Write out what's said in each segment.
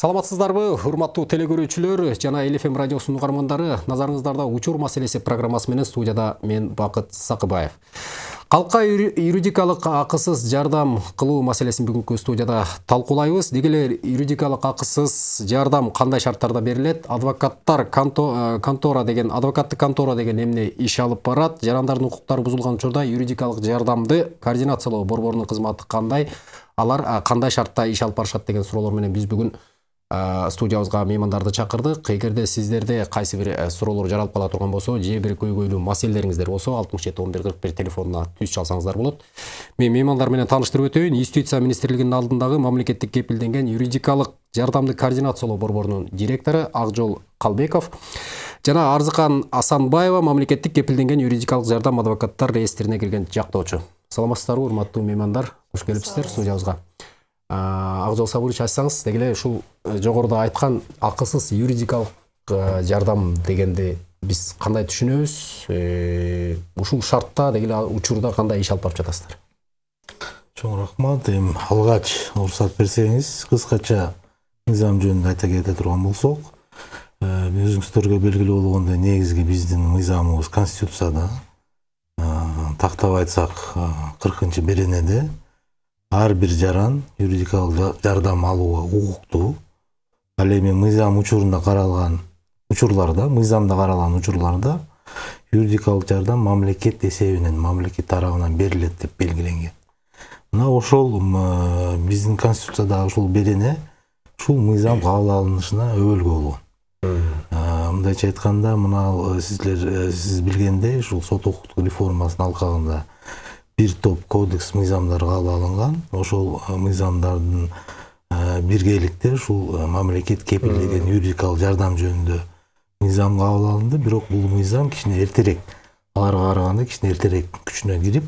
саламатсыздарбы урматтуу телекөрүүчүлөр жана эл фм радиосунун назарыңыздарда учур маселеси программасы менен студияда мен бакыт сакыбаев калкка юридикалык акысыз жардам кылуу маселесин бүгүнкү студияда талкуулайбыз. Деги эле юридикалык акысыз жардам кандай шарттарда берилет? Адвокаттар э, контора деген адвокаттык контора деген эмне иш алып барат? Жарандардын укуктары бузулган учурда юридикалык жардамды координациялоо борборунун кызматы кандай? Алар кандай шартта иш алып барышат деген суроолор менен биз бүгүн студиябызга меймандарды чакырдык эгерде сиздерде кайсы бир суроолор жаралып кала турган болсо же бир көйгөйлүү маселелериңиздер болсо алтымыш жети он бир кырк бир телефонуна түз чалсаңыздар болот мен меймандар менен тааныштырып өтөйүн юстиция министрлигинин алдындагы мамлекеттик кепилденген юридикалык жардамды координациялоо борборунун директору акжол калбеков жана арзыкан асанбаева мамлекеттик кепилденген юридикалык жардам адвокаттар реестрине кирген жактоочу саламатсыздарбы урматтуу меймандар. Кош келипсиздер студиябызга акжол сабырович айтсаңыз деги эле ушул э, жогоруда айткан акысыз юридикалык э, жардам дегенди биз кандай түшүнөбүз э, ушул шартта деги эле учурда кандай иш алып барып жатасыздар? Чоң рахмат. Эми алгач уруксат берсеңиз кыскача мыйзам жөнүндө айта кете турган болсок өзүңүздөргө белгилүү болгондой негизги биздин мыйзамыбыз конституцияда тактап айтсак кыркынчы беренеде. Ар бир жаран юридикалык жардам алууга укуктуу ал эми мыйзам учурунда каралган учурларда мыйзамда каралган учурларда юридикалык жардам мамлекет эсебинен мамлекет тарабынан берилет деп белгиленген мына ошол биздин конституциядагы ушул берене ушул мыйзам кабыл алынышына өбөлгө болгон мындайча айтканда мына сиздер сиз билгендей ушул сот укуктук реформасынын алкагында бир топ кодекс мыйзамдар кабыл алынган. Ошол мыйзамдардын биргеликте ушул мамлекет кепилдеген юридикалык жардам жөнүндө мыйзам кабыл алынды. Бирок бул мыйзам кичине эртерээк аларга караганда кичине эртерээк күчүнө кирип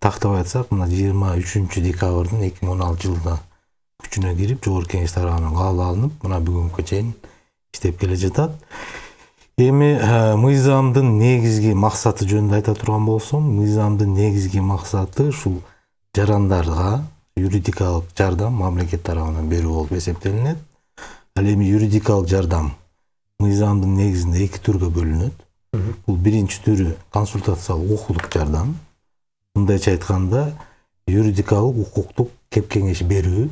тактап айтсак мына жыйырма үчүнчү декабрдын эки миң он алтынчы жылда күчүнө кирип жогорку кеңеш тарабынан кабыл алынып мына бүгүнгүгө чейин иштеп келе жатат. Эми мыйзамдын негизги максаты жөнүндө айта турган болсом мыйзамдын негизги максаты ушул жарандарга юридикалык жардам мамлекет тарабынан берүү болуп эсептелинет. Ал эми юридикалык жардам мыйзамдын негизинде эки түргө бөлүнөт. Бул биринчи түрү консультациялык укуктук жардам. Мындайча айтканда юридикалык укуктук кеп кеңеш берүү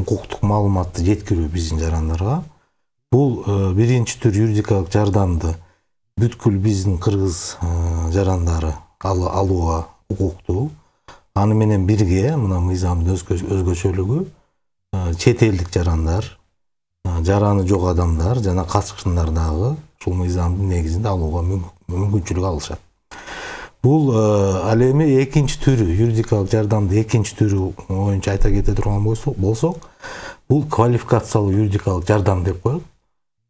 укуктук маалыматты жеткирүү биздин жарандарга. Бул биринчи түр юридикалык жардамды бүткүл биздин кыргыз жарандары алууга укуктуу аны менен бирге мына мыйзамдын өзгөчөлүгү чет элдик жарандар жараны жок адамдар жана катышкындар дагы ушул мыйзамдын негизинде алууга мүмкүнчүлүк алышат бул ал эми экинчи түрү юридикалык жардамдын экинчи түрү боюнча айта кете турган болсок бул квалификациялуу юридикалык жардам деп коет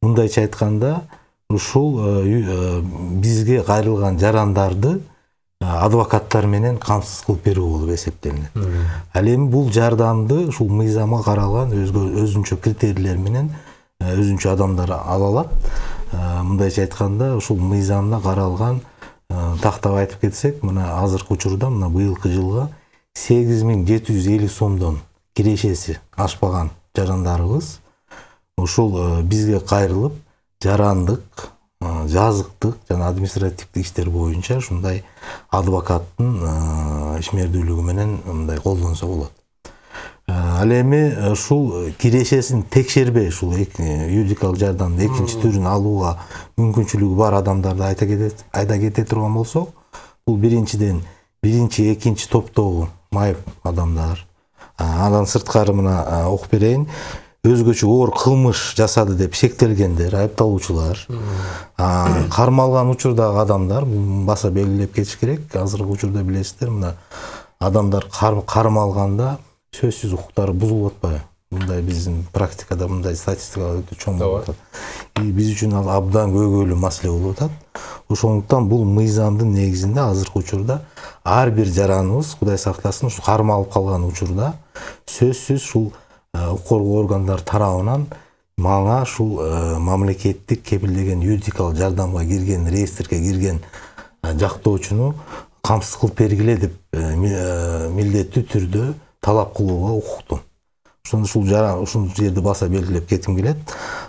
мындайча айтканда ушул э, э, бизге кайрылган жарандарды э, адвокаттар менен камсыз кылып берүү болуп эсептелинет. Ал эми бул жардамды ушул мыйзамга каралган өзүнчө критерийлер менен өзүнчө адамдар ала алат. Мындайча айтканда ушул мыйзамда каралган тактап айтып кетсек мына азыркы учурда мына быйылкы жылга сегиз миң жети жүз элүү сомдон кирешеси ашпаган жарандарыбыз ушул э, бизге кайрылып жарандык э, жазыктык жана административдик иштер боюнча ушундай адвокаттын э, ишмердүүлүгү менен мындай колдонсо болот. Ал эми ушул кирешесин текшербей ушул юридикалык жардамдын экинчи түрүн алууга мүмкүнчүлүгү бар адамдарды айта кете турган болсок бул биринчиден биринчи экинчи топтогу майып адамдар андан сырткары мына окуп берейин. Өзгөчө оор кылмыш жасады деп шектелгендер айыпталуучулар кармалган учурдагы адамдар баса белгилеп кетиш керек. Азыркы учурда билесиздер мына адамдар кармалганда сөзсүз укуктары бузулуп атпайбы? Мындай биздин практикада мындай статистика өтө чоң болуп атат. Биз үчүн ал абдан көйгөйлүү маселе болуп атат. Ошондуктан бул мыйзамдын негизинде азыркы учурда ар бир жараныбыз кудай сактасын ушу кармалып калган учурда сөзсүз ушул коргоо органдары тарабынан мага ушул мамлекеттик кепилдеген юридикалык жардамга кирген реестрге кирген жактоочуну камсыз кылып бергиле деп милдеттүү түрдө талап кылууга укуктум ошондо ушул ушул жерди баса белгилеп кетким келет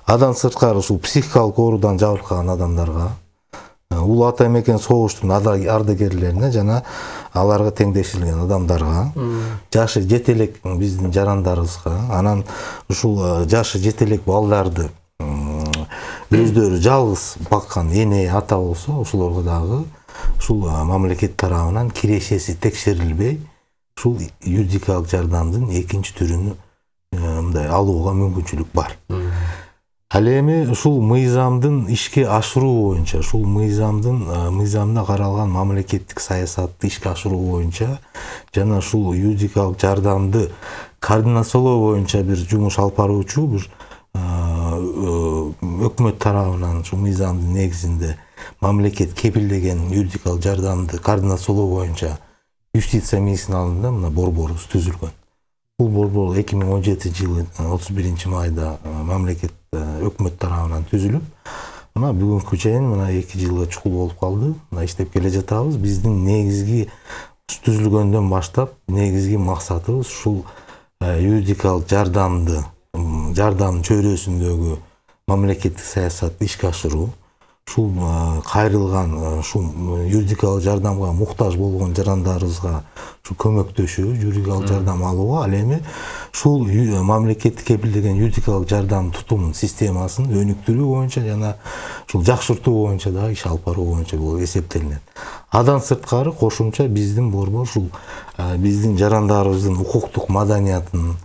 андан сырткары ушул психикалык оорудан жабыркаган адамдарга улуу ата мекен согуштун ардагерлерине жана аларга теңдешилген адамдарга. Жашы жете элек биздин жарандарыбызга. Анан ушул жашы жете элек балдарды өздөрү жалгыз баккан эне ата болсо ошолорго дагы ушул мамлекет тарабынан кирешеси текшерилбей ушул юридикалык жардамдын экинчи түрүн мындай алууга мүмкүнчүлүк бар. Ал эми ушул мыйзамдын ишке ашыруу боюнча ушул мыйзамдын мыйзамда каралган мамлекеттик саясатты ишке ашыруу боюнча жана ушул юридикалык жардамды координациялоо боюнча бир жумуш алып баруучу бир өкмөт тарабынан ушул мыйзамдын негизинде мамлекет кепилдеген юридикалык жардамды координациялоо боюнча юстиция министринин алдында мына борборубуз түзүлгөн. Бул борбор эки миң он жетинчи жылы отуз биринчи майда мамлекет өкмөт тарабынан түзүлүп мына бүгүнкү чейин мына эки жылга чукул болуп калды мына иштеп келе жатабыз биздин негизги түзүлгөндөн баштап негизги максатыбыз ушул юридикалык жардамды жардам чөйрөсүндөгү мамлекеттик саясатты ишке ашыруу ушул кайрылган ушул юридикалык жардамга муктаж болгон жарандарыбызга ушу көмөктөшүү юридикалык жардам алууга ал эми ушул мамлекеттик кепилдеген юридикалык жардам тутум системасын өнүктүрүү боюнча жана ушул жакшыртуу боюнча дагы иш алып баруу боюнча бул эсептелинет андан сырткары кошумча биздин борбор ушул биздин жарандарыбыздын укуктук маданиятын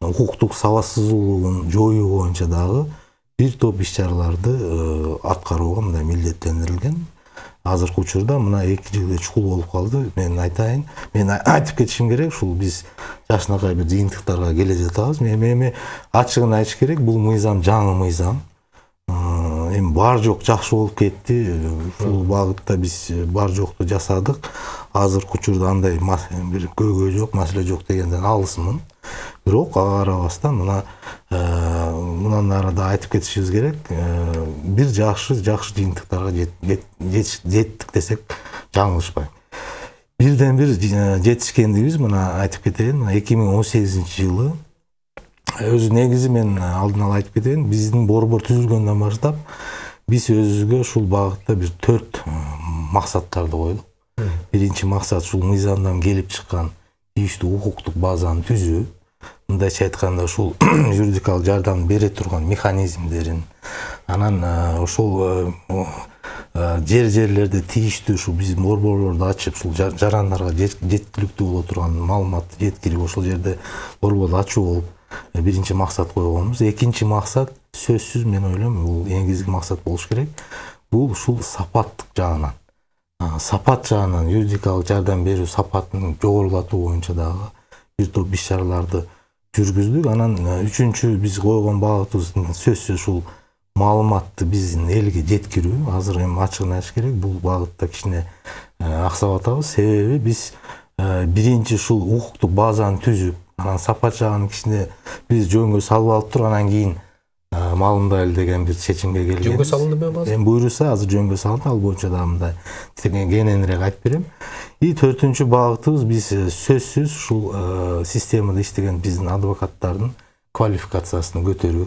укуктук сабатсыздуулугун жоюу боюнча дагы бир топ иш чараларды аткарууга мындай милдеттендирилген азыркы учурда мына эки жылдай чукул болуп калды. Мен айтайын мен айтып кетишим керек. Ушул биз жакшынакай бир жыйынтыктарга келе жатабыз. Эми ачыгын айтыш керек. Бул мыйзам жаңы мыйзам. Эми бар жок жакшы болуп кетти. Ушул багытта биз бар жокту жасадык. Азыркы учурда андай бир көйгөй жок маселе жок дегенден алысмын. Бирок ага карабастан мына мындан ары да айтып кетишибиз керек. Бир жакшы жакшы жыйынтыктарга жеттик десек жаңылышпайм. Бирден бир жетишкендигибиз мына айтып кетейин мына эки миң он сегизинчи жылы. Өзү негизи мен алдын ала айтып кетейин биздин борбор түзүлгөндөн баштап биз өзүбүзгө ушул багытта бир төрт максаттарды койдук. Биринчи максат ушул мыйзамдан келип чыккан тийиштүү укуктук базаны түзүү мындайча айтканда ушул юридикалык жардам бере турган механизмдерин анан ошол жер жерлерде тийиштүү ушул биздин борборлорду ачып ушул жарандарга жеткиликтүү боло турган маалыматты жеткирип ошол жерде борборду ачуу болуп биринчи максат койгонбуз экинчи максат сөзсүз мен ойлойм бул негизги максат болуш керек бул ушул сапаттык жагынан сапат жагынан юридикалык жардам берүү сапатын жогорулатуу боюнча дагы бир топ иш чараларды жүргүздүк анан үчүнчү биз койгон багытыбыз сөзсүз ушул маалыматты биздин элге жеткирүү азыр эми ачыгын айтыш керек бул багытта кичине аксап атабыз себеби биз биринчи ушул укуктук базаны түзүп анан сапат жагын кичине биз жөнгө салып алып туруп анан кийин маалымдайлы деген бир чечимге келген жөнгө салындыбы азыр эми буюрса азыр жөнгө салынды ал боюнча дагы мындай кененирээк айтып берем и төртүнчү багытыбыз биз сөзсүз ушул системада иштеген биздин адвокаттардын квалификациясын көтөрүү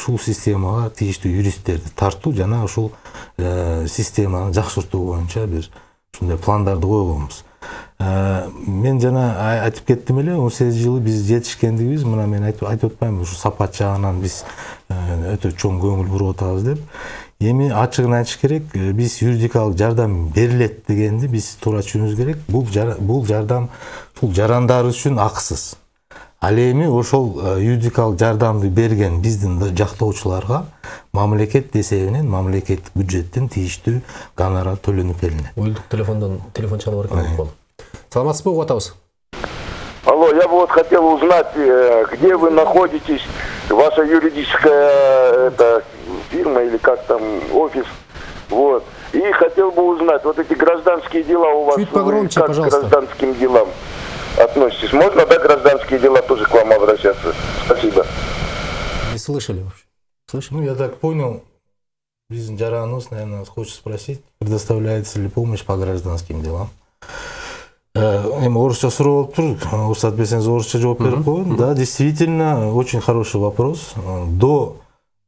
ушул системага тийиштүү юристтерди тартуу жана ушул системаны жакшыртуу боюнча бир ушундай пландарды койгонбуз мен жана айтып кеттим эле он сегиз жылы биз жетишкендигибиз. Мына мен айтып атпаймынбы ушу сапат жагынан биз өтө чоң көңүл буруп атабыз деп. Эми ачыгын айтыш керек биз юридикалык жардам берилет дегенди биз туура түшүнүүбүз керек. Бул бул жардам ушул жарандарыбыз үчүн акысыз. Ал эми ошол юридикалык жардамды берген биздин жактоочуларга мамлекет эсебинен мамлекеттик бюджеттен тийиштүү гонорар төлөнүп келинет. Уюлдук телефондон телефон чалып бар экен саламатсызбы угуп атабыз Алло, я бы вот хотел узнать, где вы находитесь, ваша юридическая это, фирма или как там, офис, вот. И хотел бы узнать, вот эти гражданские дела у вас, Чуть погромче, как пожалуйста. гражданским делам? Относитесь? Можно, да, гражданские дела тоже к вам обращаться? Спасибо. не слышали вообще? Слышали? Ну я так понял. Биздин жараныбыз наверное хочет спросить предоставляется ли помощь по гражданским делам? Э, эми орусча суроо болуп тур уруксат берсеңиз орусча жооп берип коеюн да действительно очень хороший вопрос. Э, до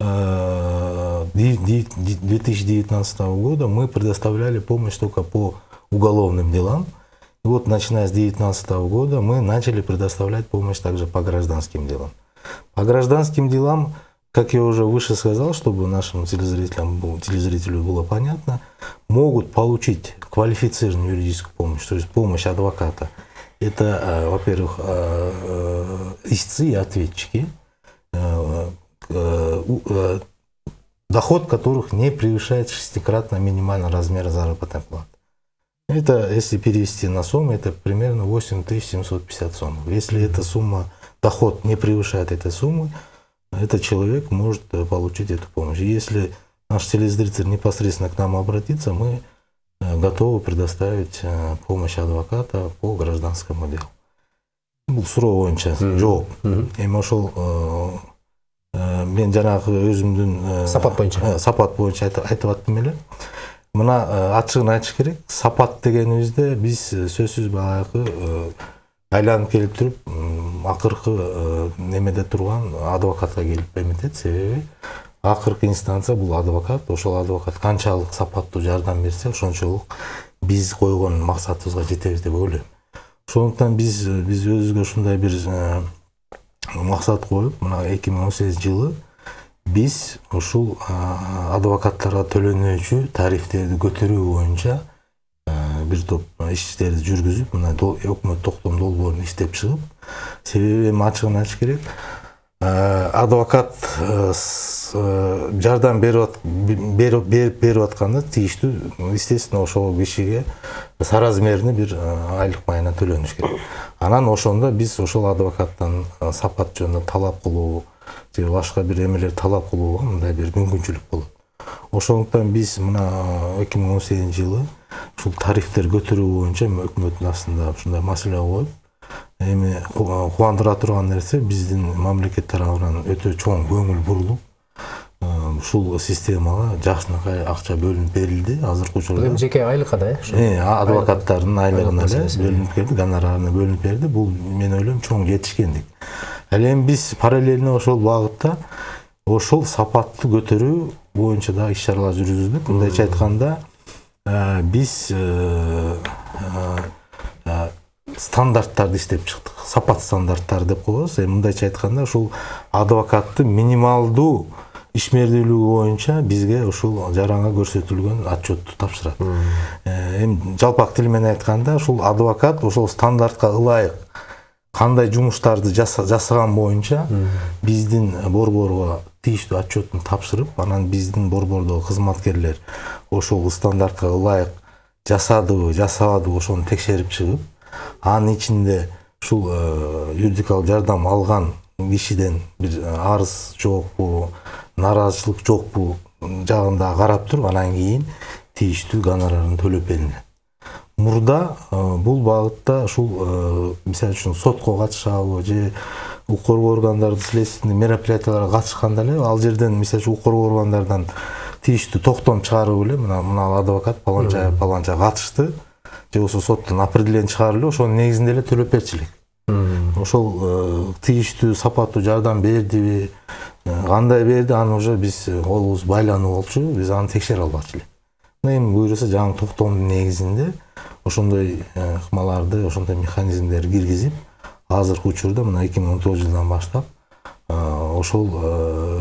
э, ди- ди- ди- 2019 года мы предоставляли помощь только по уголовным делам вот начиная с 2019 года мы начали предоставлять помощь также по гражданским делам по гражданским делам как я уже выше сказал, чтобы нашим телезрителям, телезрителю было понятно, могут получить квалифицированную юридическую помощь, то есть помощь адвоката. Это, э, во-первых, э, э, истцы и ответчики, доход которых не превышает шестикратно минимальный размер заработной платы. Это, если перевести на сумму, это примерно 8750 сомов. Если эта сумма, доход не превышает этой суммы, этот человек может э, получить эту помощь. Если наш телезритель непосредственно к нам обратится, мы э, готовы предоставить э, помощь адвоката по гражданскому делу. Бул суроо боюнча жооп. Эми ошол мен жанагы өзүмдүн Сапат боюнча. сапат боюнча айт- айтып аттым эле мына э, ачыгын айтыш керек. Сапат дегенибизде биз э, сөзсүз баягы э, айланып келип туруп акыркы немеде турган адвокатка келип эметет себеби акыркы инстанция бул адвокат ошол адвокат канчалык сапаттуу жардам берсе ошончолук биз койгон максатыбызга жетебиз деп ойлойм ошондуктан биз биз өзүбүзгө ушундай бир максат коюп мына эки миң он сегизинчи жылы биз ушул адвокаттарга төлөнүүчү тарифтерди көтөрүү боюнча бир топ иштерди жүргүзүп мына өкмөт токтом долбоорун иштеп чыгып себеби эми ачыгын айтыш керек. Адвокат жардам берип берип берип атканда тийиштүү естественно ошол кишиге соразмерный бир айлык майына төлөнүш керек. Анан ошондо биз ошол адвокаттан сапат жөнүндө талап кылуу же башка бир эмелер талап кылууга мындай бир мүмкүнчүлүк болот. Ошондуктан биз мына эки миң он сегизинчи жылы ушул тарифтер көтөрүү боюнча өкмөттүн астында ушундай маселе коюп эми ку- кубандыра турган нерсе биздин мамлекет тарабынан өтө чоң көңүл бурулуп ушул системага жакшынакай акча бөлүнүп берилди. Азыркы учурда эми жеке айлыкка да э ошо. Э, адвокаттардын айлыгына эле бөлүнүп келди гонорарына бөлүнүп берди бул мен ойлойм чоң жетишкендик. Ал эми биз параллельно ошол багытта ошол сапатты көтөрүү боюнча дагы иш чаралар жүргүздүк мындайча айтканда э, биз э, э, э, стандарттарды иштеп чыктык. Сапат стандарттары деп коебуз. Эми мындайча айтканда ушул адвокаттын минималдуу ишмердүүлүгү боюнча бизге ушул жаранга көрсөтүлгөн отчетту тапшырат эми жалпак тил менен айтканда ушул адвокат ошол стандартка ылайык кандай жумуштарды жаса- жасаган боюнча биздин борборго тийиштүү отчетун тапшырып анан биздин борбордогу кызматкерлер ошол стандартка ылайык жасадыбы жасабадыбы ошону текшерип чыгып анын ичинде ушул э, юридикалык жардам алган кишиден бир э, арыз жокпу нааразычылык жокпу жагында карап туруп анан кийин тийиштүү гонорарын төлөп берилет мурда э, бул багытта ушул э, мисалы үчүн сотко катышабы же укук коргоо органдары следственный мероприятияларга катышканда эле ал жерден мисалы үчүн укук коргоо органдарынан тийиштүү токтом чыгарып эле мына мына адвокат паланча паланча катышты же болбосо соттон определение чыгарып эле ошонун негизинде эле төлөп берчү элек ошол тийиштүү сапаттуу жардам бердиби кандай берди аны уже биз колубуз байлануу болчу биз аны текшере албакчы Мына эми буюрса жаңы токтомдун негизинде ошондой ыкмаларды ошондой механизмдерди киргизип азыркы учурда мына эки миң он тогузунчу жылдан баштап ошол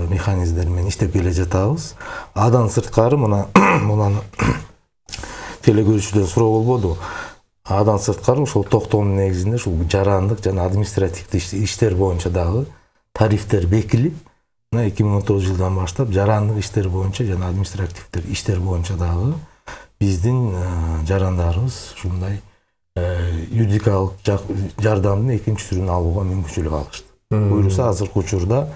механизмдер менен иштеп келе жатабыз андан сырткары мына мунаны телекөрүүчүдөн суроо болбодубу андан сырткары ошол токтомдун негизинде ушул жарандык жана административдик иш- иштер боюнча дагы тарифтер бекилип мына эки миң он тогузунчу жылдан баштап жарандык иштер боюнча жана административдик иштер боюнча дагы биздин жарандарыбыз ушундай юридикалык жардамдын экинчи түрүн алууга мүмкүнчүлүк алышты буюрса азыркы учурда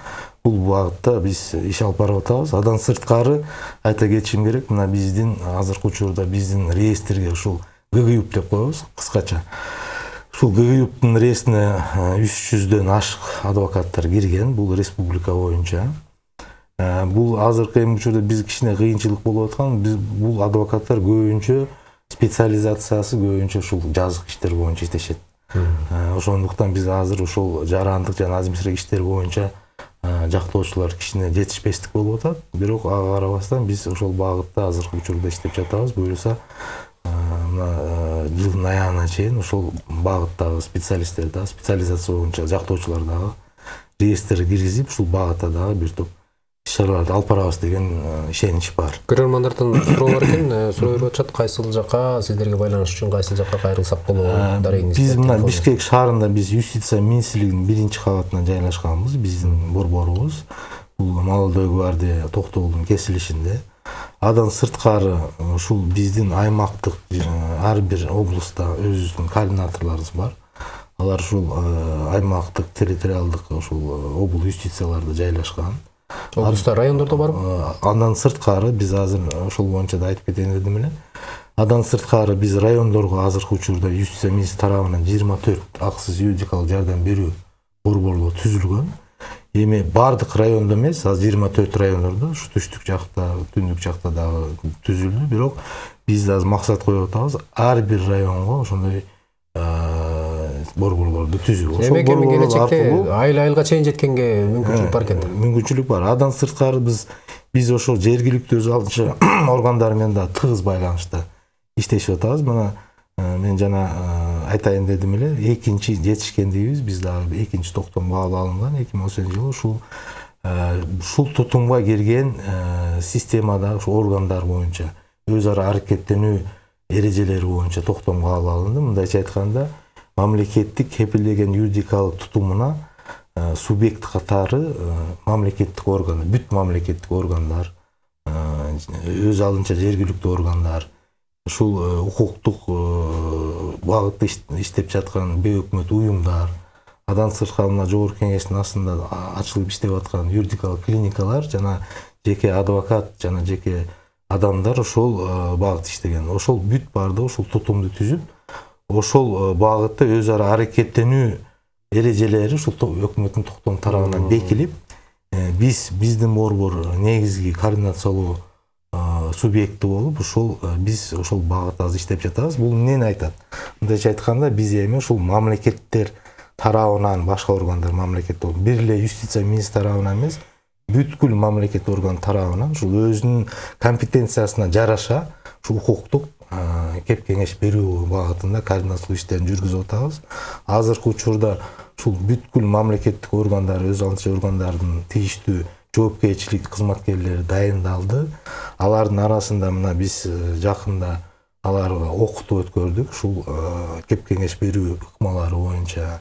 бул багытта биз иш алып барып атабыз андан сырткары айта кетишим керек мына биздин азыркы учурда биздин реестрге ушул ггюп деп коебуз кыскача ушул ггюптун реестрине үч жүздөн ашык адвокаттар кирген бул республика боюнча бул азыркы эми учурда биз кичине кыйынчылык болуп аткан биз бул адвокаттар көбүнчө специализациясы көбүнчө ушул жазык иштер боюнча иштешет. Ошондуктан биз азыр ушул жарандык жана административдик иштер боюнча жактоочулар кичине жетишпестик болуп атат. Бирок ага карабастан биз ошол багытта азыркы учурда иштеп жатабыз. Буюрса мына жылдын аягына чейин ошол багыттагы специалисттер дагы специализация боюнча жактоочулар дагы реестрге киргизип ушул багытта дагы бир топ иш чараларды алып барабыз деген ишенич бар. Көрөрмандардан суроо бар экен э, суроо берип атышат кайсыл жака сиздерге байланыш үчүн кайсыл жака кайрылсак болот дарегиңизде биз мына бишкек шаарында биз юстиция министрлигинин биринчи кабатына жайлашканбыз. Биздин борборубуз. Бул молодой гвардия токтогулдун кесилишинде. Андан сырткары ушул биздин аймактык ар бир облустта өзүбүздүн координаторлорубуз бар. Алар ушул аймактык территориалдык ушул обл юстицияларда жайлашкан. Облуста райондордо барбы андан сырткары биз азыр ошол боюнча да айтып кетейин дедим эле. Андан сырткары биз райондорго азыркы учурда юстиция министрі тарабынан жыйырма төрт акысыз юридикалык жардам берүү борборлор түзүлгөн. Эми баардык райондо эмес азыр жыйырма төрт райондордо ушу түштүк жакта түндүк жакта дагы түзүлдү бирок биз да азыр максат коюп атабыз. Ар бир районго ошондой э, борборлорду түзүү демек эми келечекте айыл айылга чейин жеткенге мүмкүнчүлүк бар экен да. мүмкүнчүлүк бар. Андан сырткары биз биз ошол жергиликтүү өз алдынча органдар менен да тыгыз байланышта иштешип атабыз. Мына э, мен жана э, айтайын дедим эле экинчи жетишкендигибиз биз дагы экинчи токтом кабыл алынган. Эки миң он сегизинчи жылы ушул э, ушул тутумга кирген э, системада ушу органдар боюнча өз ара аракеттенүү эрежелери боюнча токтом кабыл алынды. Мындайча айтканда мамлекеттик кепилдеген юридикалык тутумуна э, субъект катары мамлекеттик орган бүт мамлекеттик органдар өз алдынча жергиликтүү органдар ушул э, укуктук э, багытта иш- иштеп жаткан бейөкмөт уюмдар андан сырткары мына жогорку кеңештин астында ачылып иштеп аткан юридикалык клиникалар жана жеке адвокат жана жеке адамдар ошол э, багытта иштеген. Ошол бүт баардыгы ушул тутумду түзүп ошол багытта өз ара аракеттенүү эрежелери ушул өкмөттүн токтом тарабынан бекилип биз биздин борбор негизги координациялоо субъекти болуп ошол э, биз ошол багытта азыр иштеп жатабыз. Бул эмнени айтат? Мындайча айтканда биз эми ушул мамлекеттер тарабынан башка органдар мамлекет бир эле юстиция министрі тарабынан эмес бүткүл мамлекет орган тарабынан ушул өзүнүн компетенциясына жараша ушул укуктук э, кеп кеңеш берүү багытында координациялоо иштерин жүргүзүп атабыз. Азыркы учурда ушул бүткүл мамлекеттик органдар өз алдынча органдардын тийиштүү жоопкерчилик кызматкерлери дайындалды. Алардын арасында мына биз э, жакында аларга окутуу өткөрдүк ушул э, кеп кеңеш берүү ыкмалары боюнча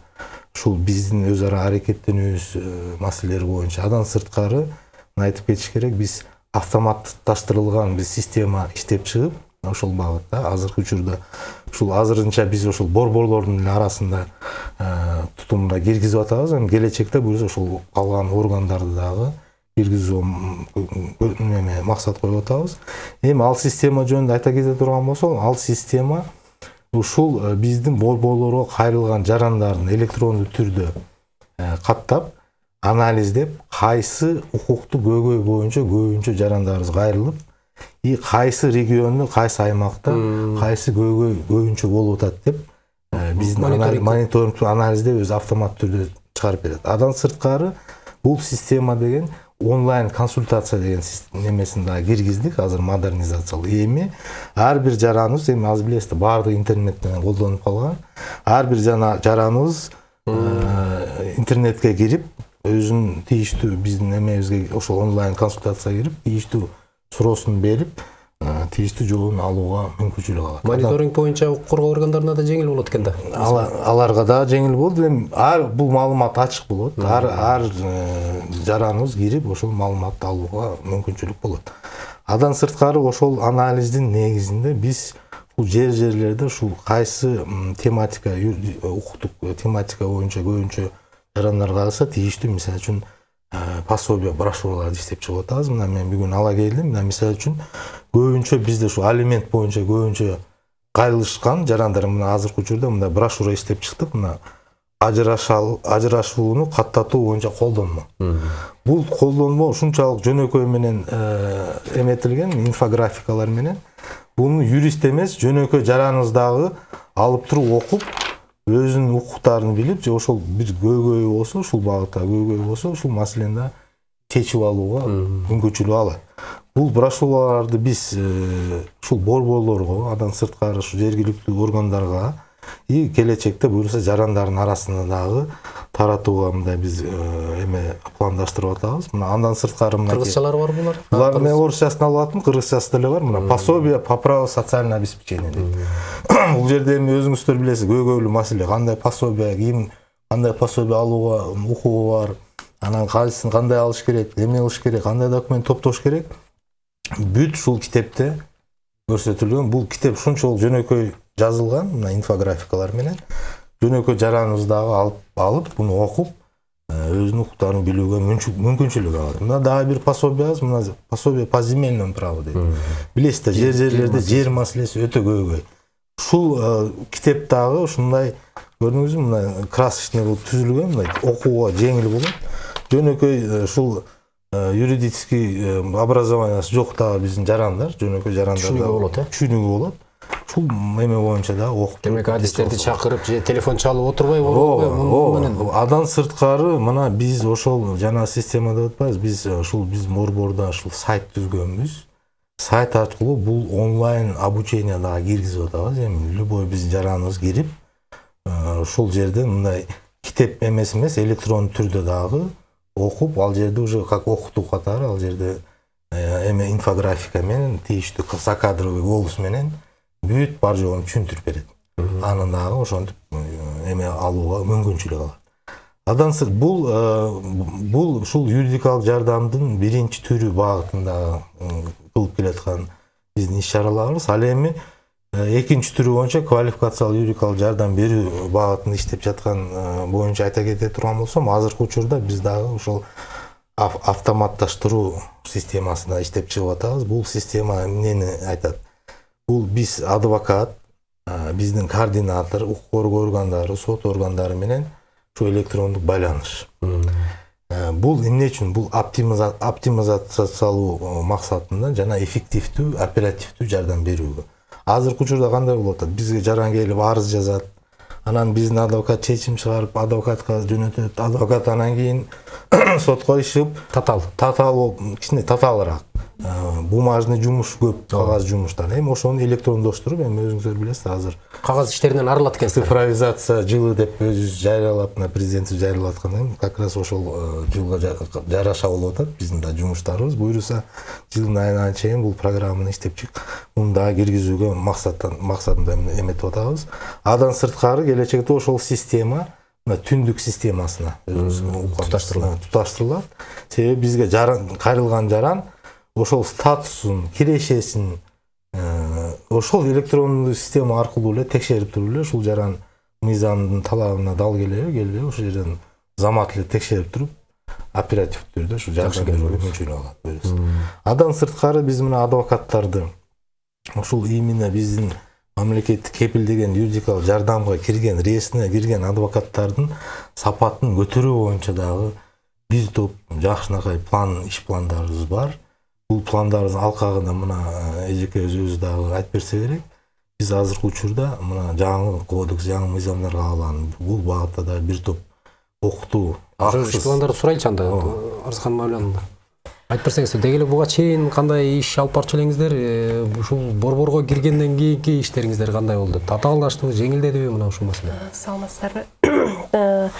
ушул биздин өз ара аракеттенүүбүз э, маселелери боюнча андан сырткары мына айтып кетиш керек. Биз автоматташтырылган биз система иштеп чыгып ошол багытта азыркы учурда ушул азырынча биз ошол борборлордун эле арасында тутумуна киргизип атабыз. Эми келечекте буюрса ошол калган органдарды дагы киргизүү неме максат коюп атабыз. Эми ал система жөнүндө айта кете турган болсок ал система ушул э, биздин борборлорго кайрылган жарандардын электрондуу түрдө э, каттап анализдеп кайсы укуктук көйгөй боюнча көбүнчө жарандарыбыз кайрылып и кайсы региондо кайсы аймакта кайсы көйгөй көбүнчө болуп атат деп э, биздин Мониторинг. мониторингтүү анализдеп өзү автомат түрдө чыгарып берет. Андан сырткары бул система деген онлайн консультация деген немесин дагы киргиздик азыр модернизациялоо эми ар бир жараныбыз эми азыр билесиздер баардыгы интернет менен колдонуп калган ар бир жана жараныбыз э, интернетке кирип өзүнүн тийиштүү биздин эмебизге ошол онлайн консультацияга кирип тийиштүү суроосун берип тийиштүү жообун алууга мүмкүнчүлүк алат мониторинг боюнча укук коргоо органдарына да жеңил болот экен да? Ала- аларга дагы жеңил болду эми ар бул маалымат ачык болот ар ар э, жараныбыз кирип ошол маалыматты алууга мүмкүнчүлүк болот андан сырткары ошол анализдин негизинде биз ушул жер жерлерде ушул кайсы тематика укуктук тематика боюнча көбүнчө жарандар кайрылса тийиштүү мисалы үчүн пособие брошюраларды иштеп чыгып атабыз мына мен бүгүн ала келдим мына мисалы үчүн көбүнчө бизде ушу алимент боюнча көбүнчө кайрылышкан жарандар мына азыркы учурда мындай брошюра иштеп чыктык мына ажырашууну каттатуу боюнча колдонмо бул колдонмо ушунчалык жөнөкөй менен эметилген инфографикалар менен буну юрист эмес жөнөкөй жараныңыздагы алып туруп окуп өзүнүн укуктарын билип же ошол бир көйгөйү болсо ушул багытта көйгөйү болсо ушул маселени чечип алууга мүмкүнчүлүк алат бул брошюраларды биз э, ушул борборлорго андан сырткары ушу жергиликтүү органдарга и келечекте буюрса жарандардын арасында дагы таратууга мындай биз эме пландаштырып атабыз мына андан сырткары мына кыргызчалары барбы булар булар мен орусчасын алып аттым кыргызчасы деле бар мына пособие по праву социального обеспечения дейт бул жерде эми өзүңүздөр билесиз көйгөйлүү маселе кандай пособие ким кандай пособие алууга укугу бар анан кайсысын кандай алыш керек эмне кылыш керек кандай документ топтош керек бүт ушул китепте көрсөтүлгөн бул китеп ушунчалык жөнөкөй жазылган мына инфографикалар менен жөнөкөй жараныбыз дагы алып алып буну окуп өзүнүн укуктарын билүүгө мүмкүнчүлүк алат мына дагы бир пособиябыз мына пособие по земельному праву дейт билесиз да жер жерлерде жер маселеси өтө көйгөй. Ушул китеп дагы ушундай көрдүңүзбү мына красочный болуп түзүлгөн мындай окууга жеңил болот жөнөкөй ушул юридический образованиясы жок дагы биздин жарандар жөнөкөй жарандар түшүнүгү болот э? түшүнүгү болот. Ушул эме боюнча дагы окуп демек адистерди чакырып же телефон чалып отурбай ооба андан сырткары мына биз ошол жана система деп атпайбыз биз ушул биздин борбордо ушул сайт түзгөнбүз. Сайт аркылуу бул онлайн обучение дагы киргизип атабыз. Эми любой биздин жараныбыз кирип ушул жерде мындай китеп эмеси эмес электрондуу түрдө дагы окуп ал жерде уже как окутуу катары ал жерде эме инфографика менен тийиштүү закадровый голос менен бүт бар жогун түшүндүрүп берет аны дагы ошентип эме алууга мүмкүнчүлүк алат андан сырт бул бул ушул юридикалык жардамдын биринчи түрү багытында кылып келаткан биздин иш чараларыбыз ал эми экинчи түрү боюнча квалификациялык юридикалык жардам берүү багытында иштеп жаткан боюнча айта кете турган болсом азыркы учурда биз дагы ушул автоматташтыруу системасында иштеп чыгып атабыз бул система эмнени айтат бул биз адвокат биздин координатор укук коргоо органдары сот органдары менен ушу электрондук байланыш. Бул эмне үчүн? Бул оптимизациялоо максатында жана эффективдүү оперативдүү жардам берүүгө. Азыркы учурда кандай болуп атат? Бизге жаран келип арыз жазат. Анан биздин адвокат чечим чыгарып адвокатка жөнөтөт. Адвокат анан кийин сотко ишип татаал татаал болуп кичине татаалыраак бумажный жумуш көп кагаз жумуштар. Эми ошону электрондоштуруп эми өзүңүздөр билесиз азыр кагаз иштеринен арылат экенсиз цифровизация жылы деп өзүбүз жарыялап мына президентибиз жарыялап аткандай как раз ошол жылга жараша болуп атат биздин да жумуштарыбыз. Буюрса жылдын айына чейин бул программаны иштеп чык муну дагы киргизүүгө максаттан максатында эметип атабыз. Андан сырткары келечекте ошол система мына түндүк системасына туташтырылат. туташтырылат. Себеби бизге жаран кайрылган жаран ошол статусун кирешесин ошол электрондуу система аркылуу эле текшерип туруп эле ушул жаран мыйзамдын талабына дал келеби келбеби ошол жерден замат эле текшерип туруп оперативдүү түрдө ушу жардам берүүгө мүмкүнчүлүк алат андан сырткары биз мына адвокаттарды ушул именно биздин мамлекеттик кепилдеген юридикалык жардамга кирген реестрине кирген адвокаттардын сапатын көтөрүү боюнча дагы бир топ жакшынакай план иш пландарыбыз бар. Бул пландардын алкагында мына эжекебиз өзү дагы айтып берсе керек. Биз азыркы учурда мына жаңы кодекс жаңы мыйзамдар кабылган бул багытта дагы бир топ окутуу иш пландарды сурайлычы анда арзыкан мавляновна айтып берсеңиз деги эле буга чейин кандай иш алып барчу элеңиздер ушул борборго киргенден кийинки иштериңиздер кандай болду? Татаалдаштыбы жеңилдедиби мына ушул маселе? Саламатсыздарбы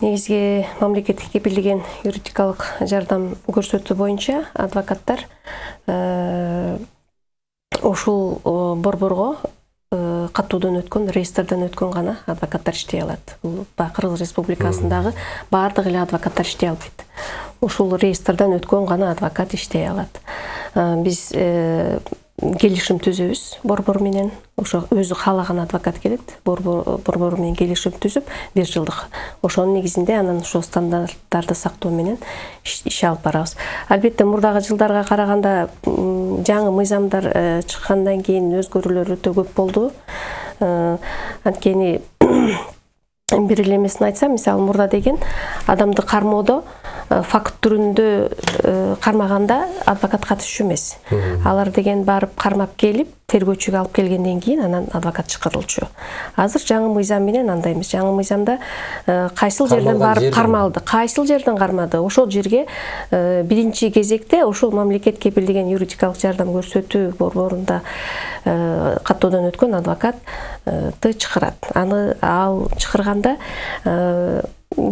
негизги мамлекеттик кепилдеген юридикалык жардам көрсөтүү боюнча адвокаттар ушул борборго катуудан өткөн реестрден өткөн гана адвокаттар иштей алат. Бул кыргыз республикасындагы баардык эле адвокаттар иштей албайт. Ушул реестрден өткөн гана адвокат иштей алат. Биз келишим түзөбүз борбор менен ошо өзү каалаган адвокат келет борбор менен келишим түзүп бир жылдык. Ошонун негизинде анан ошол стандарттарды сактоо менен иш алып барабыз. Албетте мурдагы жылдарга караганда жаңы мыйзамдар чыккандан кийин өзгөрүүлөр өтө көп болду. Анткени эмесин айтсам мисалы мурда деген адамды кармоодо факт түрүндө э, кармаганда адвокат катышчу эмес. Алар деген барып кармап келип тергөөчүгө алып келгенден кийин анан адвокат чакырылчу азыр жаңы мыйзам менен андай эмес жаңы мыйзамда э, кайсыл жерден Кармалган барып жерден. кармалды кайсыл жерден кармады ошол жерге э, биринчи кезекте ошол мамлекет кепилдеген юридикалык жардам көрсөтүү борборунда э, каттоодон өткөн адвокатты чакырат аны ал чакырганда э,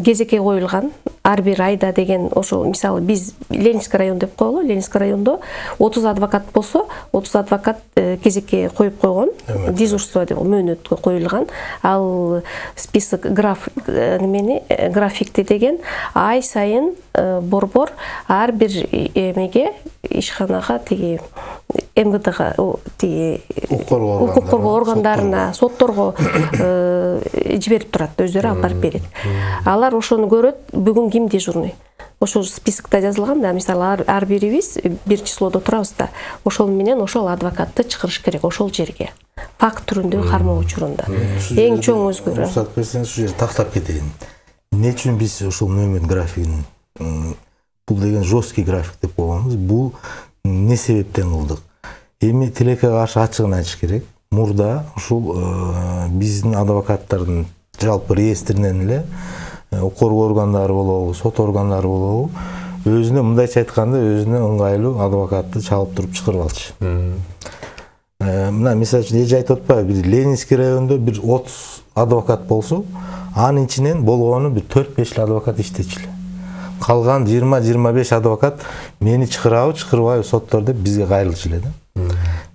кезекке коюлган ар бир айда деген ошол мисалы биз ленинский район деп коелу ленинский райондо отуз адвокат болсо отуз адвокат э, кезекке коюп койгон дежурство деп мөөнөткө коюлган ал список граф э, немени э, графикти деген ай сайын борбор ар бир эмеге ишканага тиги мвдга о, тиги Укук коргоо укук коргоо органдарына, сотторго э, жиберип турат өздөрү алып барып берет. Алар ошону көрөт бүгүн ким дежурный ошол списокто жазылган да мисалы ар, бирибиз бир числодо турабыз да ошол менен ошол адвокатты чакырыш керек ошол жерге. Факт түрүндө кармоо учурунда. Эң чоң өзгөрүү уруксат берсеңиз ушул жерде тактап кетейин эмне үчүн биз ушул нөмір графигин бул деген жесткий график деп койгонбуз бул эмне себептен кылдык? Эми тилекке каршы ачыгын айтыш керек мурда ушул биздин адвокаттардын жалпы реестринен эле укук коргоо органдары болобу сот органдары болобу өзүнө мындайча айтканда өзүнө ыңгайлуу адвокатты чалып туруп чакырып алчу мына мисалы үчүн эже айтып атпайбы бир ленинский райондо бир отуз адвокат болсо анын ичинен болгону бир төрт беш эле адвокат иштечү эле калган жыйырма жыйырма беш адвокат мени чакырабы чакырбайбы соттор деп бизге кайрылчу эле да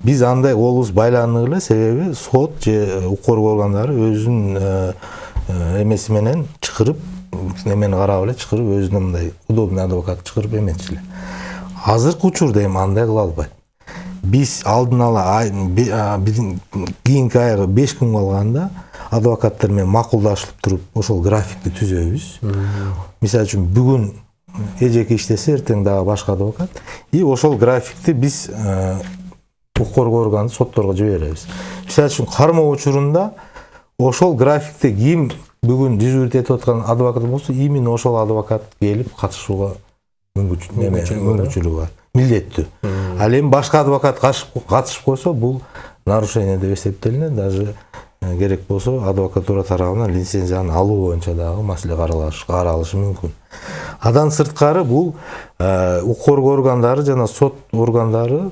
биз андай колубуз эле себеби сот же укук коргоо органдары өзүнүн э, э, эмеси менен чакырып немени карап эле чакырып өзүнө мындай удобный адвокат чакырып эметчү эле азыркы учурда эми андай кыла албайт биз алдын ала биздин кийинки айга беш күн калганда адвокаттар менен макулдашылып туруп ошол графикти түзөбүз. Мисалы үчүн бүгүн эжеке иштесе эртең дагы башка адвокат. И ошол графикти биз укук коргоо органы сотторго жиберебиз мисалы үчүн кармоо учурунда ошол графикте ким бүгүн дежурить этип аткан адвокат болсо именно ошол адвокат келип катышууга мүмкүнчүлүгү бар, милдеттүү ал эми башка адвокат катышып койсо бул нарушение деп эсептелинет даже керек болсо адвокатура тарабынан лицензияны алуу боюнча дагы маселе каралышы мүмкүн андан сырткары бул укук коргоо органдары жана сот органдары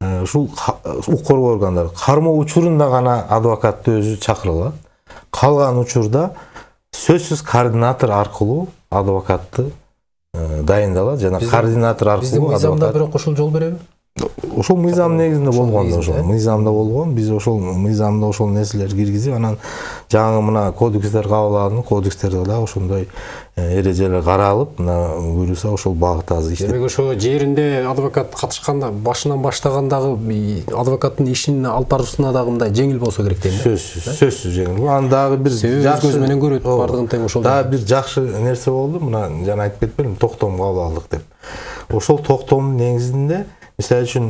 ушул ка- укук коргоо органдары кармоо учурунда гана адвокатты өзү чакыра алат калган учурда сөзсүз координатор аркылуу адвокатты э, дайындалат. Жана Биздин- координатор биздин аркылуу мыйзамда адвокат бирок ушул жол береби ошол мыйзам негизинде болгон да ошол. Мыйзамда болгон биз ошол мыйзамда ошол нерселерди киргизип анан жаңы мына кодекстер кабыл алынып кодекстерде дагы ошондой э, эрежелер каралып мына буюрса ошол багытта азыр иштеп демек ошо жеринде адвокат катышканда башынан баштагандагы адвокаттын ишин алып баруусуна дагы мындай жеңил болсо керек дейм да? Сөзсүз сөзсүз жеңил. Анан дагы бир Себеби өз көзү менен көрөт, бардыгын тең ошол дагы бир жакшы нерсе болду. Мына жана айтып кетпедимби токтом кабыл алдык деп. Ошол токтомдун негизинде мисалы үчүн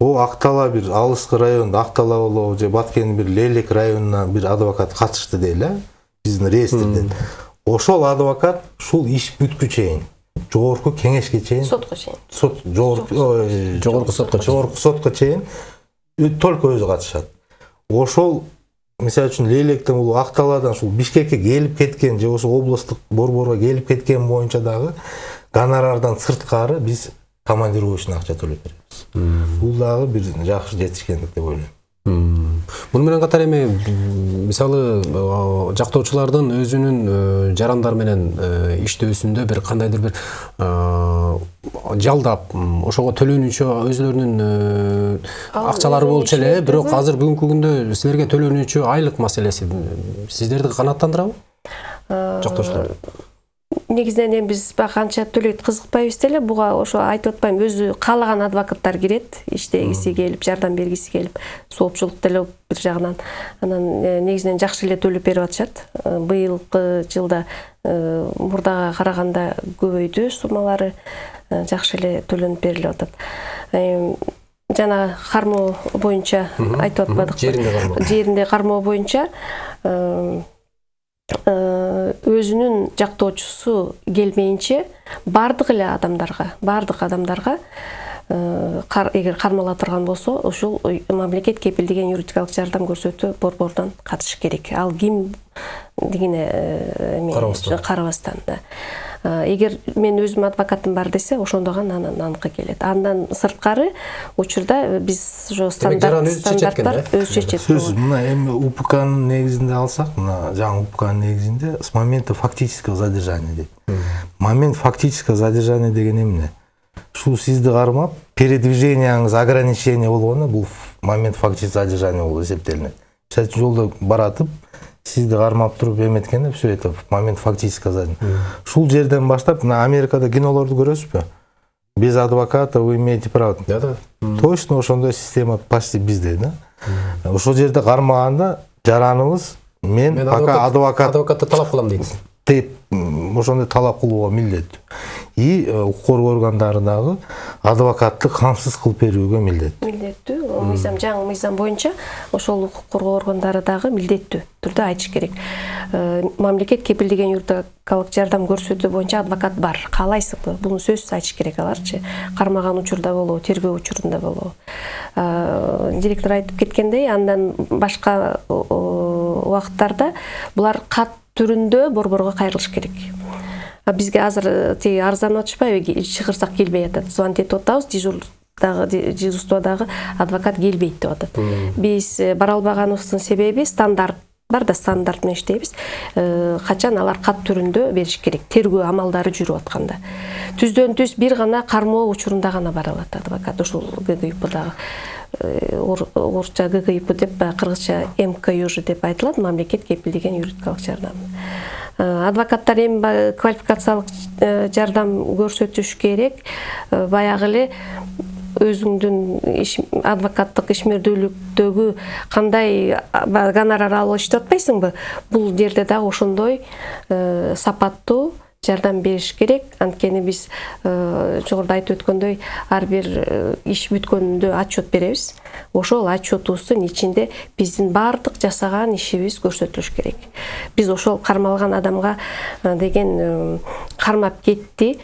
о актала бир алыскы район актала болобу же баткендин бир лелек районунан бир адвокат катышты дейли э биздин реестрден ошол адвокат ушул иш бүткү чейин жогорку кеңешке чейин сотко чейин сот жогорку сотко жогорку сотко чейин только өзү катышат ошол мисалы үчүн лелектен бул акталадан ушул бишкекке келип кеткен же ошо областтык борборго келип кеткен боюнча дагы гонорардан сырткары биз командировочный акча төлөп беребиз бул дагы бир жакшы жетишкендик деп ойлойм. Муну менен катар эми мисалы жактоочулардын өзүнүн э, жарандар менен э, иштөөсүндө бир кандайдыр бир жалдап ошого төлөнүүчү өзүлөрүнүн э, Ал акчалары болчу эле бирок азыр бүгүнкү күндө силерге төлөнүүчү айлык маселеси сиздерди канааттандырабы? Жактоочулар негизинен эми биз баягы канча төлөйт кызыкпайбыз деле. Буга ошо айтып атпаймынбы өзү каалаган адвокаттар кирет иштегиси келип жардам бергиси келип соопчулук деле бир жагынан анан э, негизинен жакшы эле төлөп берип атышат. Э, быйылкы жылда э, мурдага караганда көбөйдү суммалары жакшы эле төлөнүп берилип атат. Жана кармоо боюнча айтып атпадыкпы жеринде кармоо. жеринде кармоо боюнча өзүнүн жактоочусу келмейинче баардык эле адамдарга баардык адамдарга э, эгер кармала турган болсо ушул мамлекет кепилдеген юридикалык жардам көрсөтүү борборунан катышы керек. Ал ким дегене э, эме, карабастан да Э, эгер мен өзүм адвокатым бар десе ошондо гана анан аныкы келет. Андан сырткары учурда биз ошо жаран стандарт өзү чечет экен, стандарттар да? өзү чечет. Сөз мына эми упкнын негизинде алсак мына жаңы упкнын негизинде с момента фактического задержания дейт. Момент фактического задержания деген эмне? Ушул сизди кармап передвиженияңыз ограничение болгондо бул момент фактического задержания болуп эсептелинет. Мисалы үчүн жолдо баратып сизди кармап туруп эметкенде все это в момент фактического задержания ушул жерден баштап мына америкада кинолорду көрөсүзбү без адвоката вы имеете право. Да да. Точно ошондой система почти бизде да? Ошол жерде кармаганда жараныбыз мен, мен пока адвокат адвокатты талап кылам дейт деп ошондой талап кылууга милдеттүү и э, укук коргоо органдары дагы адвокатты камсыз кылып берүүгө милдеттүү. Милдеттүү мыйзам жаңы мыйзам боюнча ошол укук коргоо органдары дагы милдеттүү түрдө айтыш керек. Э, мамлекет кепилдеген юридикалык жардам көрсөтүү боюнча адвокат бар. Каалайсыңбы буну сөзсүз айтыш керек аларчы. Кармаган учурда болобу тергөө учурунда болобу. Э, директор айтып кеткендей андан башка убакыттарда булар кат түрүндө борборго кайрылыш керек. Бизге азыр э, тиги арызданып чыгырсак келбей атат. Звонить этип атабыз дежурдагы ди- дежурстводагы адвокат келбейт деп атат. Биз э, бара албаганыбыздын себеби стандарт бар да стандарт менен иштейбиз. Э, качан алар кат түрүндө бериш керек? Тергөө амалдары жүрүп атканда. Түздөн түз бир гана кармоо учурунда гана бара алат адвокат ушул ггипдагы орусча ггип деп баягы кыргызча мкюж деп айтылат. Мамлекет кепилдеген юридикалык жардам. Э, адвокаттар эми квалификациялык э, жардам көрсөтүш керек. Э, баягы эле өзүңдүн адвокаттык ишмердүүлүктөгү кандай гонорар алып иштеп атпайсыңбы? Бул жерде дагы ошондой э, сапаттуу жардам бериш керек. Анткени биз э, жогоруда айтып өткөндөй ар бир э, иш бүткөндө отчет беребиз. Ошол отчетубуздун ичинде биздин баардык жасаган ишибиз көрсөтүлүш керек. Биз ошол кармалган адамга э, деген кармап кетти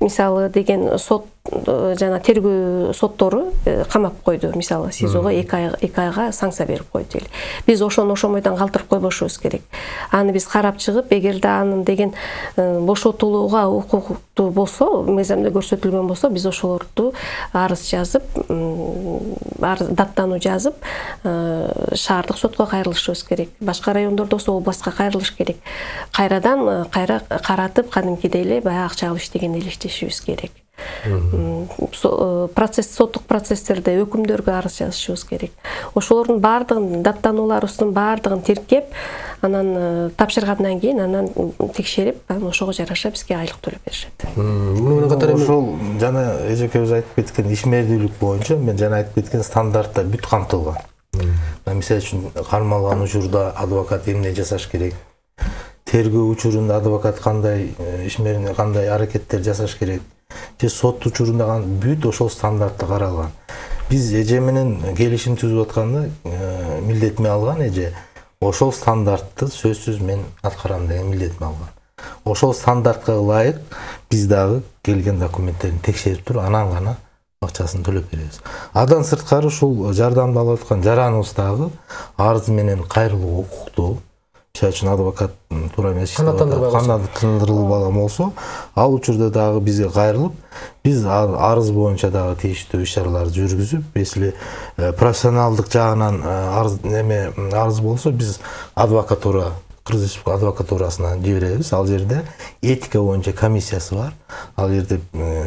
мисалы деген сот э, жана тергөө соттору э, камап койду. Мисалы сизого эки ай эки айга санкция берип койду дейли биз ошону ошомойдон калтырып койбошубуз керек. Аны биз карап чыгып эгерде анын деген э, бошотулууга болсо мыйзамда көрсөтүлгөн болсо биз ошолорду арыз жазып арыз даттануу жазып э, шаардык сотко кайрылышыбыз керек. Башка райондордо болсо областка кайрылыш керек. Кайрадан э, кайра каратып кадимкидей эле баягы акча алып иштегендей эле иштешибиз керек процесс соттук процесстерде өкүмдөргө арыз жазышыбыз керек. Ошолордун баардыгын даттануларыбыздын баардыгын тиркеп анан э, тапшыргандан кийин анан текшерип анан ошого жараша бизге айлык төлөп беришет. Муну менен катар эми ошол жана эжекебиз айтып кеткен ишмердүүлүк боюнча мен жана айтып кеткен стандартта бүт камтылган. Мисалы үчүн кармалган учурда адвокат эмне жасаш керек? Тергөө учурунда адвокат кандай э, ишмерине кандай аракеттер жасаш керек же сот учурунда бүт ошол стандартта каралган. Биз эже менен келишим түзүп атканда э, милдетме алган эже ошол стандартты сөзсүз мен аткарам деген милдетме алган. Ошол стандартка ылайык биз дагы келген документтерин текшерип туруп анан гана акчасын төлөп беребиз. Андан сырткары ушул жардамды алып аткан жараныбыз дагы арыз менен кайрылууга укуктуу мисалы үчүн адвокат туура эмес атат, канааттандырылбаган болсо ал учурда дагы бизге кайрылып биз ар- арыз боюнча дагы тийиштүү иш чараларды жүргүзүп если э, профессионалдык жагынан э, арыз неме арыз болсо биз адвокатура кыргыз республика адвокатурасына жиберебиз ал жерде этика боюнча комиссиясы бар ал жерде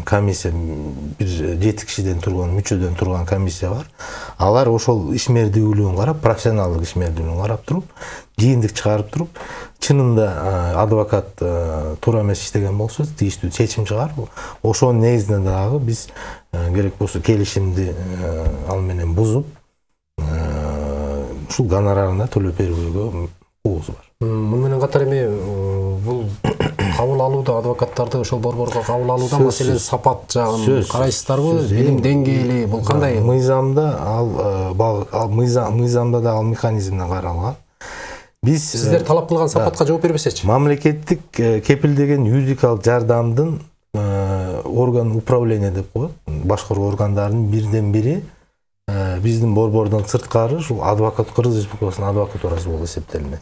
комиссия бир жети кишиден турган мүчөдөн турган комиссия бар алар ошол ишмердүүлүгүн карап профессионалдык ишмердүүлүгүн карап туруп жыйынтык чыгарып туруп чынында адвокат туура эмес иштеген болсо тийиштүү чечим чыгарып ошонун негизинде дагы биз керек болсо келишимди ал менен бузуп ушул гонорарын да төлөп берүүгө укугубуз бар муну менен катар эми э, бул кабыл алууда адвокаттарды ошол борборго кабыл алууда маселен сапат жагын карайсыздарбы? Билим деңгээли бул кандай? Мыйзамда ал, э, мыйзамда да ал механизмден каралган. Биз сиздер талап кылган сапатка жооп бербесечи. Мамлекеттик э, кепилдеген юридикалык жардамдын э, орган управление деп коет. Башкаруу органдарынын бирден бири э, биздин борбордон сырткары ушул адвокат кыргыз республикасынын адвокатурасы болуп эсептелинет.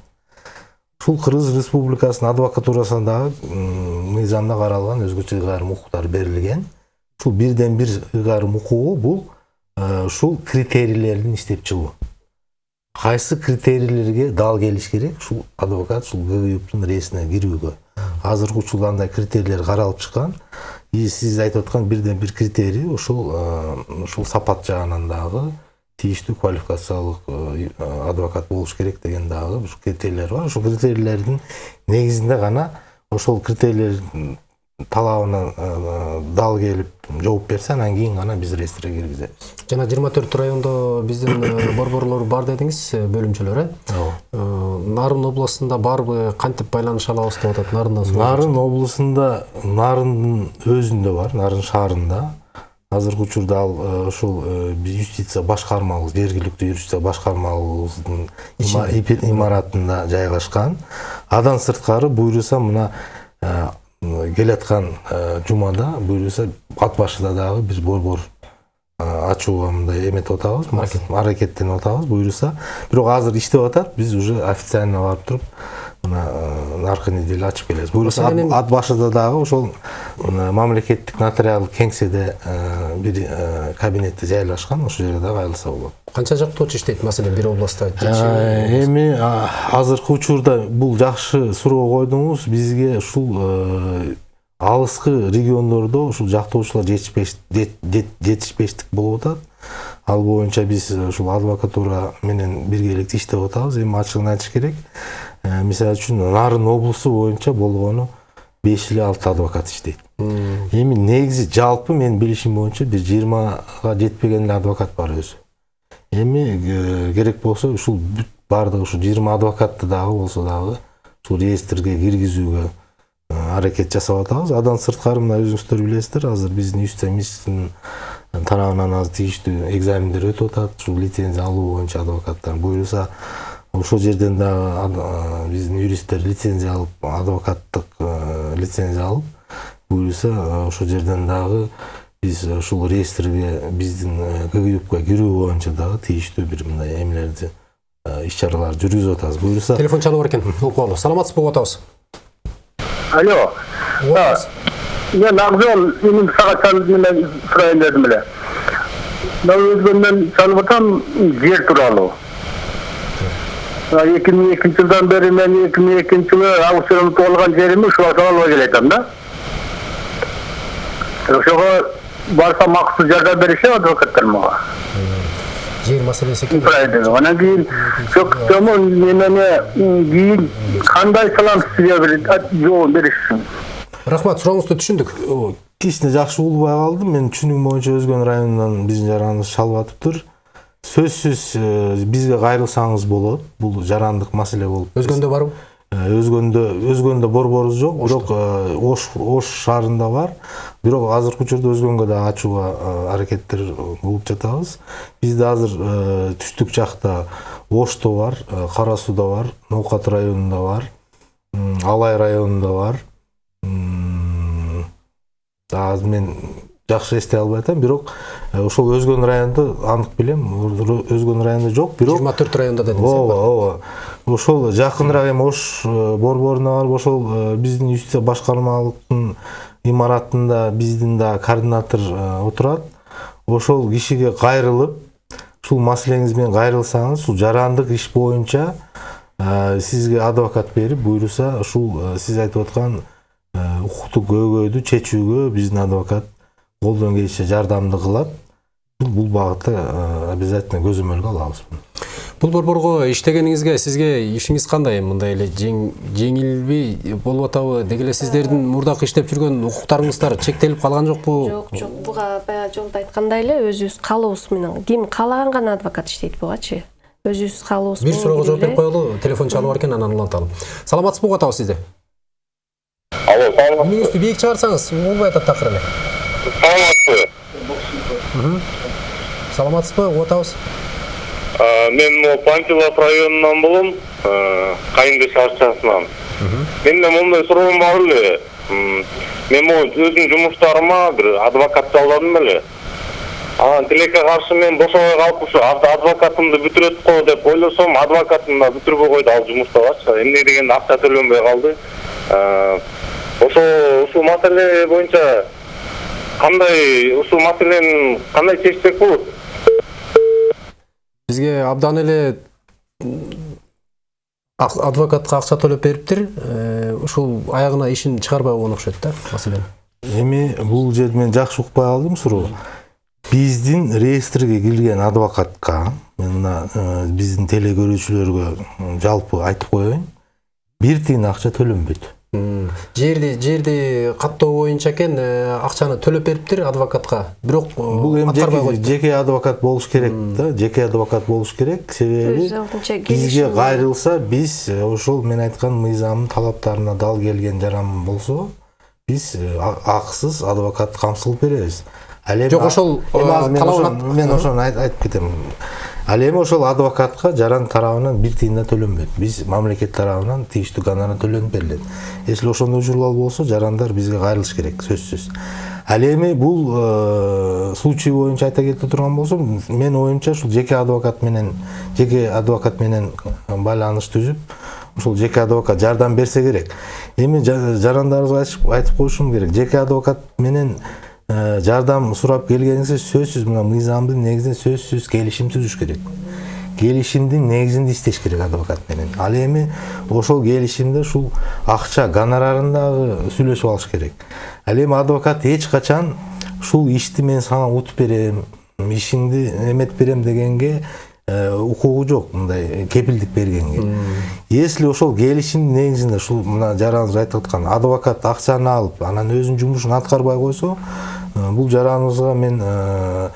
Ушул кыргыз республикасынын м, мыйзамда каралган өзгөчө ыйгарым укуктар берилген. Ушул бирден бир ыйгарым укугу бул э, ушул критерийлердин иштеп чыгуу. Кайсы критерийлерге дал келиш керек? Ушул адвокат ушул ггюптун реесине кирүүгө. Азыркы учурда андай критерийлер каралып чыккан. И сиз айтып аткан бирден бир критерий ушул э, ушул сапат жагынан дагы тийиштүү квалификациялык э, адвокат болуш керек деген дагы ушул критерийлер бар. Ушул критерийлердин негизинде гана ошол критерийлердин талабына э, дал келип жооп берсе анан кийин гана биз реестрге киргизебиз жана жыйырма төрт райондо биздин э, борборлор бар дедиңиз э, бөлүмчөлөр э Э, нарын областында барбы кантип байланыша алабыз деп атат нарындан нарын облусунда нарындын өзүндө бар нарын шаарында. Азыркы учурда ал э, ушул э, биз юстиция башкармабыз жергиликтүү юстиция башкармабыздын имаратында жайгашкан. Андан сырткары буюрса мына э, келаткан э, жумада буюрса ат башыда дагы бир борбор э, ачууга мындай эметип атабыз аракеттенип атабыз буюрса бирок азыр иштеп атат биз уже официально барып туруп мына наркы неделе ачып келебиз буюрса ат башыда дагы ошол мамлекеттик нотариалдык кеңседе бир кабинети жайлашкан ошол жерге дагы айылса болот канча жактоочу иштейт маселен бир областта Э, эми азыркы учурда бул жакшы суроо койдуңуз. Бизге ушул алыскы региондордо ушул жактоочулар жетишпеш- жет- жет- жетишпештик болуп атат. Ал боюнча биз ушул адвокатура менен биргеликте иштеп атабыз. Эми ачыгын айтыш керек. Мисалы үчүн нарын облусу боюнча болгону беш эле алты адвокат иштейт эми негизи жалпы менин билишим боюнча бир жыйырмага жетпеген эле адвокат бар өзү эми керек болсо ушул бүт баардык ушул жыйырма адвокатты дагы болсо дагы ушул реестрге киргизүүгө аракет жасап атабыз андан сырткары мына өзүңүздөр билесиздер азыр биздин юстиция министринин тарабынан азыр тийиштүү экзамендер өтүп атат ушул лицензия алуу боюнча адвокаттар буюрса ошол жерден дагы э, биздин юристтер лицензия алып адвокаттык э, лицензия алып буюрса э, ошол жерден дагы биз ушул реестрге биздин ггюпка кирүү боюнча дагы тийиштүү бир мындай эмелерди иш чараларды жүргүзүп атабыз буюрса телефон чалып бар экен укмолу саламатсызбы угуп атабыз Алло. угуп Мен Ақжол менің сағат менен сұрайын дедім эле. Мына өзгөндөн чалып атам жер тууралуу. Эки миң экинчи жылдан бери мен эки миң экинчи жылы аукциондо алган жеримди ушуга албай келатам да. Ошого барсам акысыз жардам беришет адвокаттар мага. жер маселеси экен. Анан кийин чөктөмө немене кийин кандай салам сизге бир жооп бериш үчүн. рахмат сурооңузду түшүндүк кичине жакшы улбай калдым менин түшүнүгүм боюнча өзгөн районунан биздин жараныбыз чалып атыптыр сөзсүз э, бизге кайрылсаңыз болот. Бул жарандык маселе болуп өзгөндө барбы? Э, өзгөндө өзгөндө борборубуз жок. Бирок э, ош ош шаарында бар. Бирок азыркы учурда өзгөнгө да ачууга аракеттер кылып жатабыз. Бизде азыр түштүк жакта ошто бар кара сууда бар ноокат районунда бар алай районунда бар. Азыр мен жакшы эстей албай атам бирок э, ошол өзгөн райондо анык билем. Өзгөн райондо жок. Бирок жыйырма төрт районда дедиңиз ооба ооба. Ошол жакыныраак эми ош э, борборуна барып ошол э, биздин юстиция башкармалыктын имаратында биздин да координатор отурат. Ошол кишиге кайрылып ушул маселеңиз менен кайрылсаңыз ушул жарандык иш боюнча сизге адвокат берип буюрса ушул сиз айтып аткан укуктук көйгөйдү чечүүгө биздин адвокат колдон келишинче жардамды кылат бул багытта э, обязательно көзөмөлгө алабыз бул борборго иштегениңизге сизге ишиңиз кандай мындай эле жең- жеңилби болуп атабы деги эле сиздердин мурдакы иштеп жүргөн укуктарыңыздар чектелип калган жокпу жок жок буга баягы жолдо айткандай эле өзүбүз каалообуз менен ким каалаган гана адвокат иштейт бугачы өзүбүз каалообуз бир суроого жооп берип коелу телефон чалып бар экен анан уланталы саламатсызбы угуп атабыз сизди Алло, саламатсыз. үнүңүздү бийик чыгарсаңыз угулбай атат такыр эле Саламатсыз. саламатсызбы угуп атабыз А, мен могу панфилов районунан болом кайынды шарчасынан менде мондай суроом бар эле мен могу өзүмдүн жумуштарыма бир адвокат жалдадым эле анан тилекке каршы мен бошобой калып ушу ад- адвокатымды бүтүрөт го деп ойлосом адвокатым да бүтүрбөй койду ал жумуштабачы эмне дегенде акча төлөнбөй калды А, ошо ушул маселе боюнча кандай ушул маселени кандай чечсек болот? Бизге абдан эле адвокатка акча төлөп бериптир. Э, ушул аягына ишин чыгарбай койгон окшойт да маселен эми бул жерде мен жакшы укпай калдым суроо. Биздин реестрге кирген адвокатка мен мына э, биздин теле көрүүчүлөргө жалпы айтып коеюн бир тиын акча төлөнбөйт жерди жерди каттоо боюнча экен э, акчаны төлөп бериптир адвокатка. Бирок э, бул эми жеке, адвокат болуш керек да жеке адвокат болуш керек. Себеби бизге кайрылса биз э, ошол мен айткан мыйзамдын талаптарына дал келген жаран болсо биз акысыз адвокат камсыз кылып беребиз. Ал эми Жок, ошол, мен ошону- айтып кетем ал эми ошол адвокатка жаран тарабынан бир тыйын да төлөнбөйт биз мамлекет тарабынан тийиштүү гонорар төлөнүп берилет если ошондой учурлар болсо жарандар бизге кайрылыш керек сөзсүз ал эми бул случай боюнча айта кете турган болсом менин оюмча ушул жеке адвокат менен жеке адвокат менен байланыш түзүп ушул жеке адвокат жардам берсе керек эми жа- жарандарыбызга айтып- коюшум керек жеке адвокат менен жардам сурап келгениңизде сөзсүз мына мыйзамдын негизинде сөзсүз келишим түзүш керек келишимдин негизинде иштеш керек адвокат менен ал эми ошол келишимде ушул акча гонорарын дагы сүйлөшүп алыш керек ал эми адвокат эч качан ушул ишти мен сага утуп берем ишиңди эметип берем дегенге укугу жок мындай э, кепилдик бергенге. Если ошол келишимдин негизинде ушул мына жараныбыз айтып аткан адвокат акчаны алып анан өзүнүн жумушун аткарбай койсо э, бул жараныбызга мен э,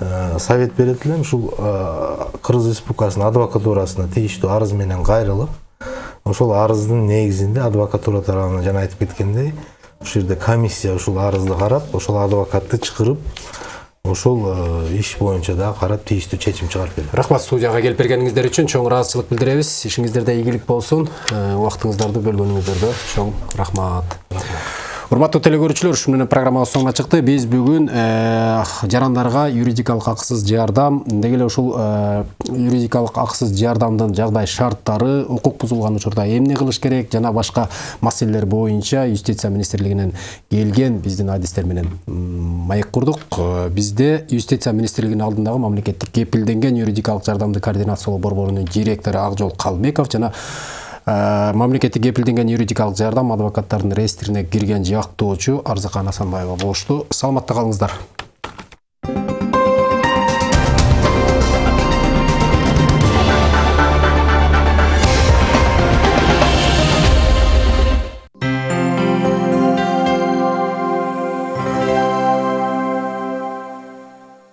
э, совет берет элем ушул э, кыргыз республикасынын адвокатурасына тийиштүү арыз менен кайрылып ошол арыздын негизинде адвокатура тарабынан жана айтып кеткендей ушул жерде комиссия ушул арызды карап ошол адвокатты чакырып ошол э, иш боюнча дагы карап тийиштүү чечим чыгарып берет рахмат студияга келип бергениңиздер үчүн чоң ыраазычылык билдиребиз. Ишиңиздерде ийгилик болсун. Э, убактыңыздарды бөлгөнүңүздөргө чоң рахмат урматтуу телекөрүүчүлөр ушу менен программабыз соңуна чыкты биз бүгүн жарандарга юридикалык акысыз жардам деги эле ушул юридикалык акысыз жардамдын жагдай шарттары укук бузулган учурда эмне кылыш керек жана башка маселелер боюнча юстиция министрлигинен келген биздин адистер менен маек курдук бизде юстиция министрлигинин алдындагы мамлекеттик кепилденген юридикалык жардамды координациялоо борборунун директору акжол жана мамлекеттик кепилденген юридикалык жардам адвокаттардын реестрине кирген жактоочу арзыкан асанбаева болушту. Саламатта калыңыздар